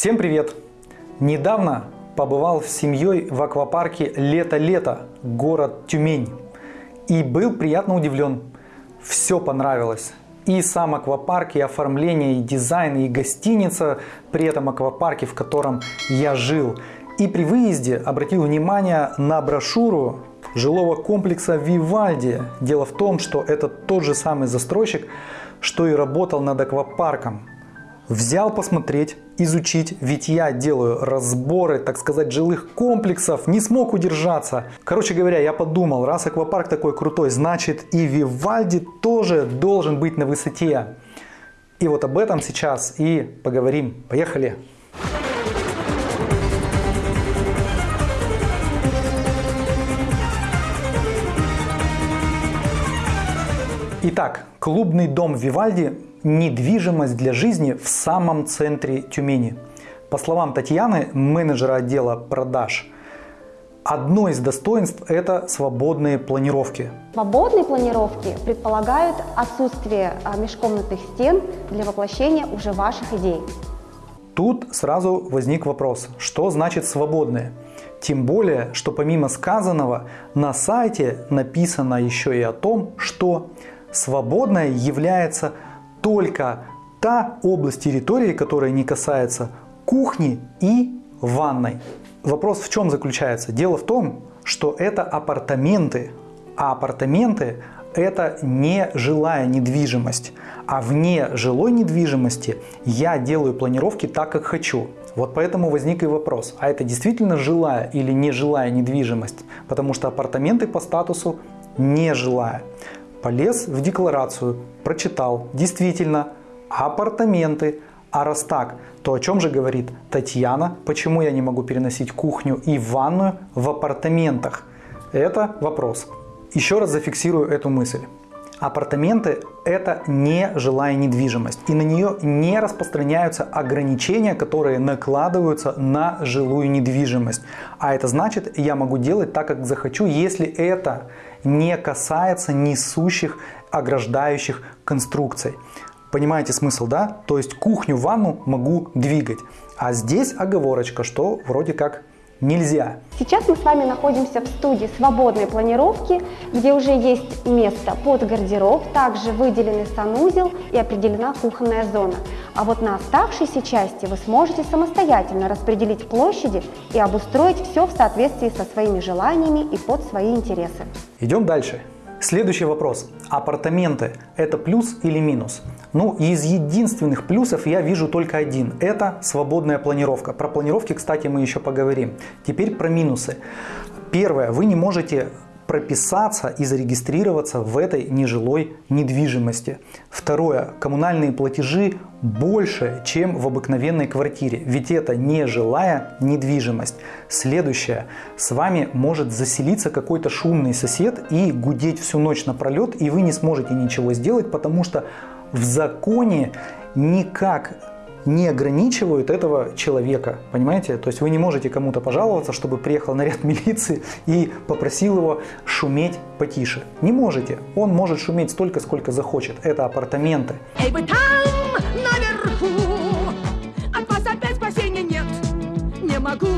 Всем привет! Недавно побывал с семьей в аквапарке «Лето-лето», город Тюмень. И был приятно удивлен. Все понравилось. И сам аквапарк, и оформление, и дизайн, и гостиница при этом аквапарке, в котором я жил. И при выезде обратил внимание на брошюру жилого комплекса Вивальди. Дело в том, что это тот же самый застройщик, что и работал над аквапарком. Взял посмотреть, изучить, ведь я делаю разборы, так сказать, жилых комплексов, не смог удержаться. Короче говоря, я подумал, раз аквапарк такой крутой, значит и Вивальди тоже должен быть на высоте. И вот об этом сейчас и поговорим. Поехали! Итак, клубный дом Вивальди – недвижимость для жизни в самом центре Тюмени. По словам Татьяны, менеджера отдела продаж, одно из достоинств – это свободные планировки. Свободные планировки предполагают отсутствие а, межкомнатных стен для воплощения уже ваших идей. Тут сразу возник вопрос, что значит свободные? Тем более, что помимо сказанного, на сайте написано еще и о том, что Свободной является только та область территории, которая не касается кухни и ванной. Вопрос в чем заключается? Дело в том, что это апартаменты, а апартаменты это не жилая недвижимость. А вне жилой недвижимости я делаю планировки так, как хочу. Вот поэтому возник и вопрос, а это действительно жилая или не жилая недвижимость? Потому что апартаменты по статусу не жилая. Полез в декларацию, прочитал, действительно, апартаменты. А раз так, то о чем же говорит Татьяна, почему я не могу переносить кухню и ванную в апартаментах? Это вопрос. Еще раз зафиксирую эту мысль. Апартаменты – это не жилая недвижимость, и на нее не распространяются ограничения, которые накладываются на жилую недвижимость. А это значит, я могу делать так, как захочу, если это не касается несущих ограждающих конструкций. Понимаете смысл, да? То есть кухню, ванну могу двигать. А здесь оговорочка, что вроде как нельзя. Сейчас мы с вами находимся в студии свободной планировки, где уже есть место под гардероб, также выделенный санузел и определена кухонная зона. А вот на оставшейся части вы сможете самостоятельно распределить площади и обустроить все в соответствии со своими желаниями и под свои интересы. Идем дальше. Следующий вопрос. Апартаменты – это плюс или минус? Ну, из единственных плюсов я вижу только один. Это свободная планировка. Про планировки, кстати, мы еще поговорим. Теперь про минусы. Первое. Вы не можете прописаться и зарегистрироваться в этой нежилой недвижимости. Второе. Коммунальные платежи больше, чем в обыкновенной квартире, ведь это не жилая недвижимость. Следующее. С вами может заселиться какой-то шумный сосед и гудеть всю ночь напролет, и вы не сможете ничего сделать, потому что в законе никак не ограничивают этого человека, понимаете? То есть вы не можете кому-то пожаловаться, чтобы приехал наряд милиции и попросил его шуметь потише. Не можете. Он может шуметь столько, сколько захочет. Это апартаменты. Эй, вы там, наверху, от вас опять спасения нет. Не могу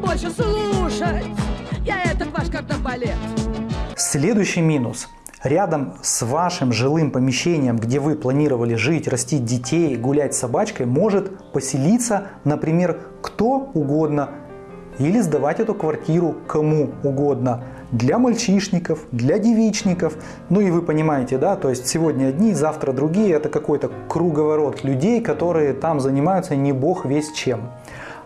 больше слушать, я этот ваш кардебалет. Следующий минус – рядом с вашим жилым помещением, где вы планировали жить, растить детей, гулять с собачкой, может поселиться, например, кто угодно или сдавать эту квартиру кому угодно. Для мальчишников, для девичников. Ну и вы понимаете, да, то есть сегодня одни, завтра другие. Это какой-то круговорот людей, которые там занимаются не бог весь чем.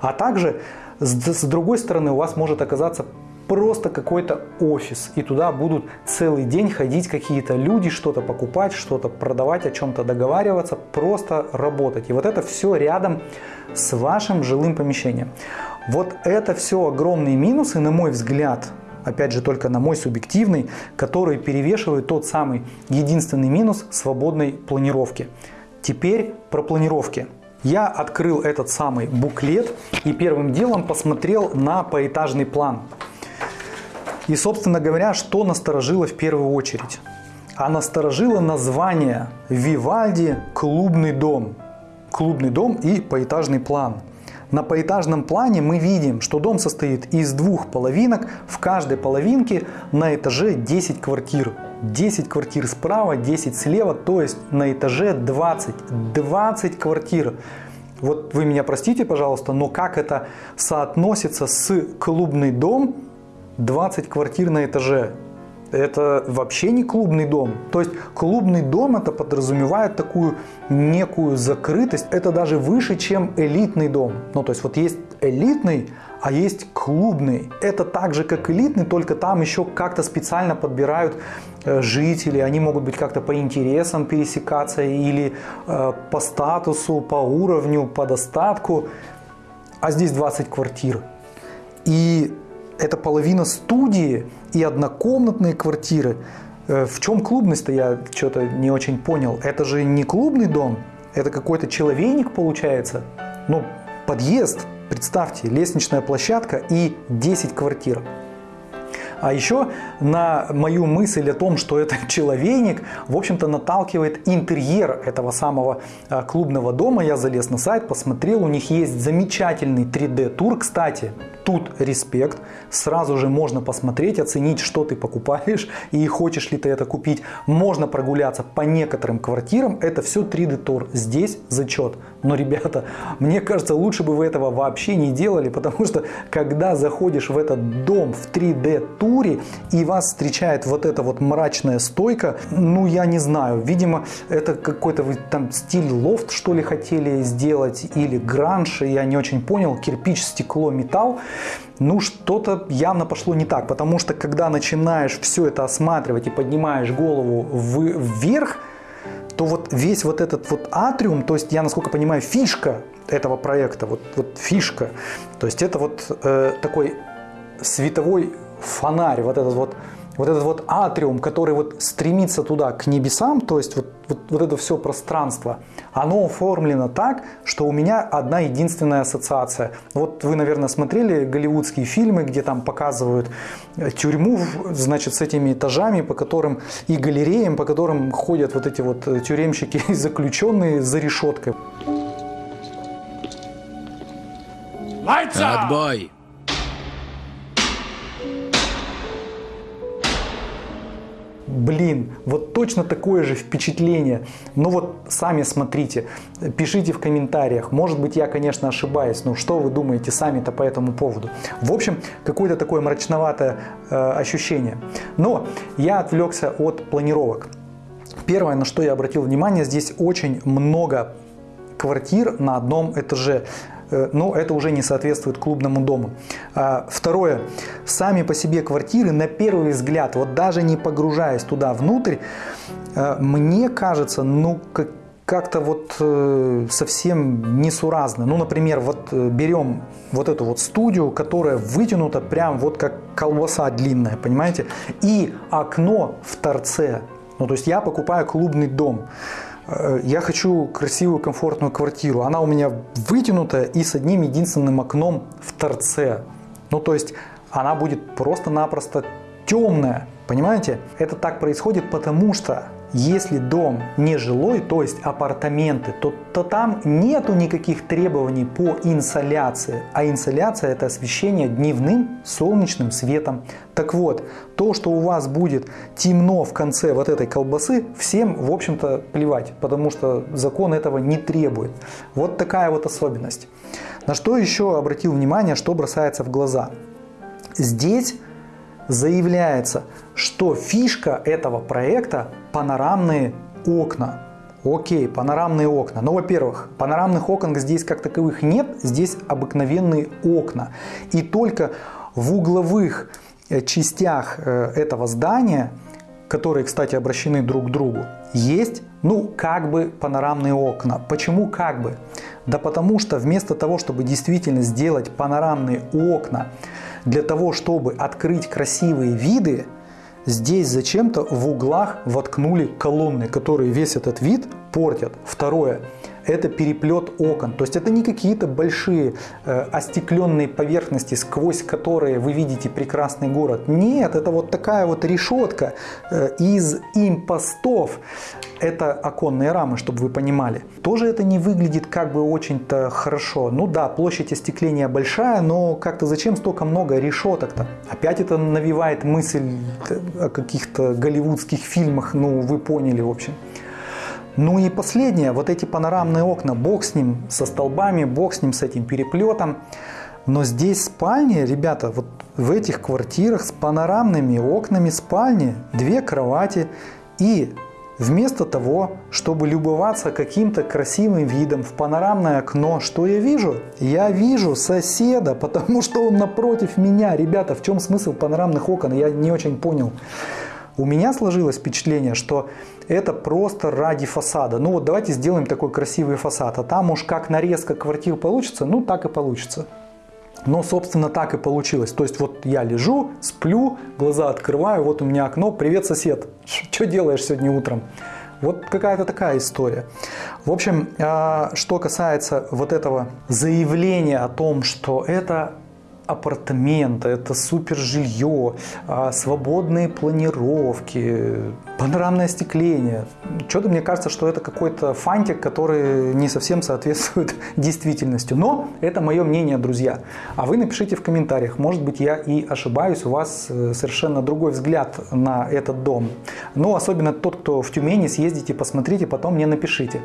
А также с другой стороны у вас может оказаться просто какой-то офис, и туда будут целый день ходить какие-то люди, что-то покупать, что-то продавать, о чем-то договариваться, просто работать. И вот это все рядом с вашим жилым помещением. Вот это все огромные минусы, на мой взгляд, опять же только на мой субъективный, который перевешивает тот самый единственный минус свободной планировки. Теперь про планировки. Я открыл этот самый буклет и первым делом посмотрел на поэтажный план. И, собственно говоря, что насторожило в первую очередь? А насторожило название Вивальди «Клубный дом». Клубный дом и поэтажный план. На поэтажном плане мы видим, что дом состоит из двух половинок. В каждой половинке на этаже 10 квартир. 10 квартир справа, 10 слева, то есть на этаже 20. 20 квартир. Вот вы меня простите, пожалуйста, но как это соотносится с клубный дом 20 квартир на этаже? Это вообще не клубный дом. То есть клубный дом это подразумевает такую некую закрытость. Это даже выше, чем элитный дом. Ну то есть вот есть элитный, а есть клубный. Это так же, как элитный, только там еще как-то специально подбирают э, жители. Они могут быть как-то по интересам пересекаться или э, по статусу, по уровню, по достатку. А здесь 20 квартир. И это половина студии и однокомнатные квартиры. Э, в чем клубность-то я что-то не очень понял. Это же не клубный дом, это какой-то человейник получается. Ну, подъезд, представьте, лестничная площадка и 10 квартир. А еще на мою мысль о том, что это человейник, в общем-то наталкивает интерьер этого самого а, клубного дома. Я залез на сайт, посмотрел, у них есть замечательный 3D-тур. Кстати, тут респект. Сразу же можно посмотреть, оценить, что ты покупаешь и хочешь ли ты это купить. Можно прогуляться по некоторым квартирам. Это все 3D-тур. Здесь зачет. Но, ребята, мне кажется, лучше бы вы этого вообще не делали, потому что когда заходишь в этот дом в 3D-туре и вас встречает вот эта вот мрачная стойка, ну, я не знаю, видимо, это какой-то вы там стиль лофт, что ли, хотели сделать, или гранж, я не очень понял, кирпич, стекло, металл ну что-то явно пошло не так, потому что когда начинаешь все это осматривать и поднимаешь голову вверх, то вот весь вот этот вот атриум, то есть я, насколько понимаю, фишка этого проекта, вот, вот фишка, то есть это вот э, такой световой фонарь, вот этот вот вот этот вот атриум, который вот стремится туда, к небесам, то есть вот, вот, вот это все пространство, оно оформлено так, что у меня одна единственная ассоциация. Вот вы, наверное, смотрели голливудские фильмы, где там показывают э, тюрьму, значит, с этими этажами, по которым и галереям, по которым ходят вот эти вот э, тюремщики и заключенные за решеткой. Отбой! Блин, вот точно такое же впечатление. Но вот сами смотрите, пишите в комментариях. Может быть, я, конечно, ошибаюсь, но что вы думаете сами-то по этому поводу? В общем, какое-то такое мрачноватое э, ощущение. Но я отвлекся от планировок. Первое, на что я обратил внимание, здесь очень много квартир на одном этаже. Э, но это уже не соответствует клубному дому. А, второе. Сами по себе квартиры, на первый взгляд, вот даже не погружаясь туда внутрь, э, мне кажется, ну, как как-то вот э, совсем несуразно. Ну, например, вот берем вот эту вот студию, которая вытянута прям вот как колбаса длинная, понимаете? И окно в торце. Ну, то есть я покупаю клубный дом. Э, я хочу красивую, комфортную квартиру. Она у меня вытянутая и с одним единственным окном в торце. Ну, то есть она будет просто-напросто темная. Понимаете? Это так происходит потому, что если дом не жилой, то есть апартаменты, то, то там нету никаких требований по инсоляции. А инсоляция это освещение дневным солнечным светом. Так вот, то, что у вас будет темно в конце вот этой колбасы, всем, в общем-то, плевать, потому что закон этого не требует. Вот такая вот особенность. На что еще обратил внимание, что бросается в глаза. Здесь заявляется, что фишка этого проекта панорамные окна. Окей, панорамные окна. Но, во-первых, панорамных окон здесь как таковых нет, здесь обыкновенные окна. И только в угловых э, частях э, этого здания, которые, кстати, обращены друг к другу, есть, ну, как бы панорамные окна. Почему как бы? Да потому что вместо того, чтобы действительно сделать панорамные окна, для того, чтобы открыть красивые виды, здесь зачем-то в углах воткнули колонны, которые весь этот вид портят. Второе. Это переплет окон. То есть это не какие-то большие э, остекленные поверхности, сквозь которые вы видите прекрасный город. Нет, это вот такая вот решетка э, из импостов. Это оконные рамы, чтобы вы понимали. Тоже это не выглядит как бы очень-то хорошо. Ну да, площадь остекления большая, но как-то зачем столько много решеток-то? Опять это навевает мысль о каких-то голливудских фильмах, ну вы поняли в общем. Ну и последнее, вот эти панорамные окна, бог с ним, со столбами, бог с ним, с этим переплетом. Но здесь спальни, ребята, вот в этих квартирах с панорамными окнами спальни, две кровати и Вместо того, чтобы любоваться каким-то красивым видом в панорамное окно, что я вижу? Я вижу соседа, потому что он напротив меня. Ребята, в чем смысл панорамных окон? Я не очень понял. У меня сложилось впечатление, что это просто ради фасада. Ну вот давайте сделаем такой красивый фасад, а там уж как нарезка квартир получится, ну так и получится. Но, собственно, так и получилось. То есть вот я лежу, сплю, глаза открываю, вот у меня окно, привет, сосед, что делаешь сегодня утром? Вот какая-то такая история. В общем, а, что касается вот этого заявления о том, что это апартаменты, это супер жилье, а, свободные планировки, панорамное остекление. Что-то мне кажется, что это какой-то фантик, который не совсем соответствует действительности. Но это мое мнение, друзья. А вы напишите в комментариях. Может быть, я и ошибаюсь, у вас э, совершенно другой взгляд на этот дом. Но особенно тот, кто в Тюмени, съездите, посмотрите, потом мне напишите,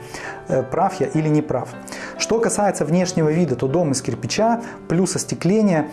э, прав я или не прав. Что касается внешнего вида, то дом из кирпича, плюс остекление –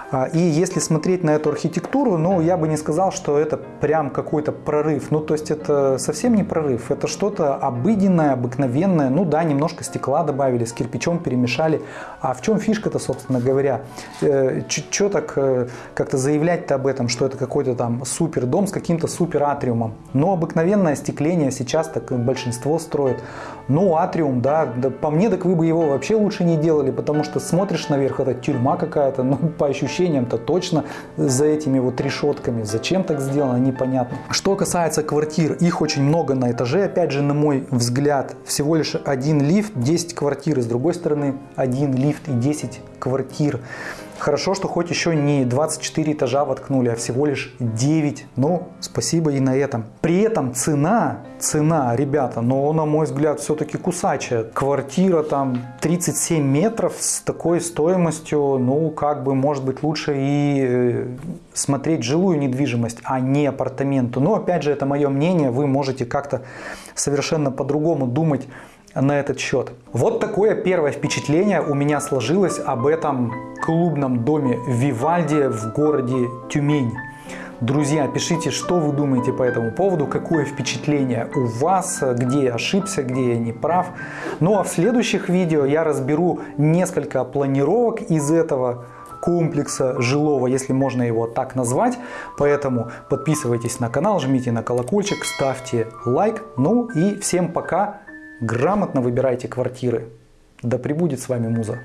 и если смотреть на эту архитектуру, ну, я бы не сказал, что это прям какой-то прорыв. Ну, то есть это совсем не прорыв. Это что-то обыденное, обыкновенное. Ну да, немножко стекла добавили, с кирпичом перемешали. А в чем фишка-то, собственно говоря? Э, Что так э, как-то заявлять-то об этом, что это какой-то там супер дом с каким-то супер атриумом? Но обыкновенное остекление сейчас так большинство строит. Ну, атриум, да, да, по мне, так вы бы его вообще лучше не делали, потому что смотришь наверх, это тюрьма какая-то, ну, по ощущениям-то точно за этими вот решетками. Зачем так сделано, непонятно. Что касается квартир, их очень много на этаже, опять же, на мой взгляд, всего лишь один лифт, 10 квартир, и с другой стороны, один лифт и 10 квартир. Хорошо, что хоть еще не 24 этажа воткнули, а всего лишь 9. Ну, спасибо и на этом. При этом цена, цена, ребята, но на мой взгляд все-таки кусачая. Квартира там 37 метров с такой стоимостью, ну, как бы, может быть, лучше и э, смотреть жилую недвижимость, а не апартаменты. Но, опять же, это мое мнение, вы можете как-то совершенно по-другому думать на этот счет. Вот такое первое впечатление у меня сложилось об этом клубном доме Вивальди в городе Тюмень. Друзья, пишите, что вы думаете по этому поводу, какое впечатление у вас, где я ошибся, где я не прав. Ну а в следующих видео я разберу несколько планировок из этого комплекса жилого, если можно его так назвать. Поэтому подписывайтесь на канал, жмите на колокольчик, ставьте лайк. Ну и всем пока! Грамотно выбирайте квартиры. Да пребудет с вами муза.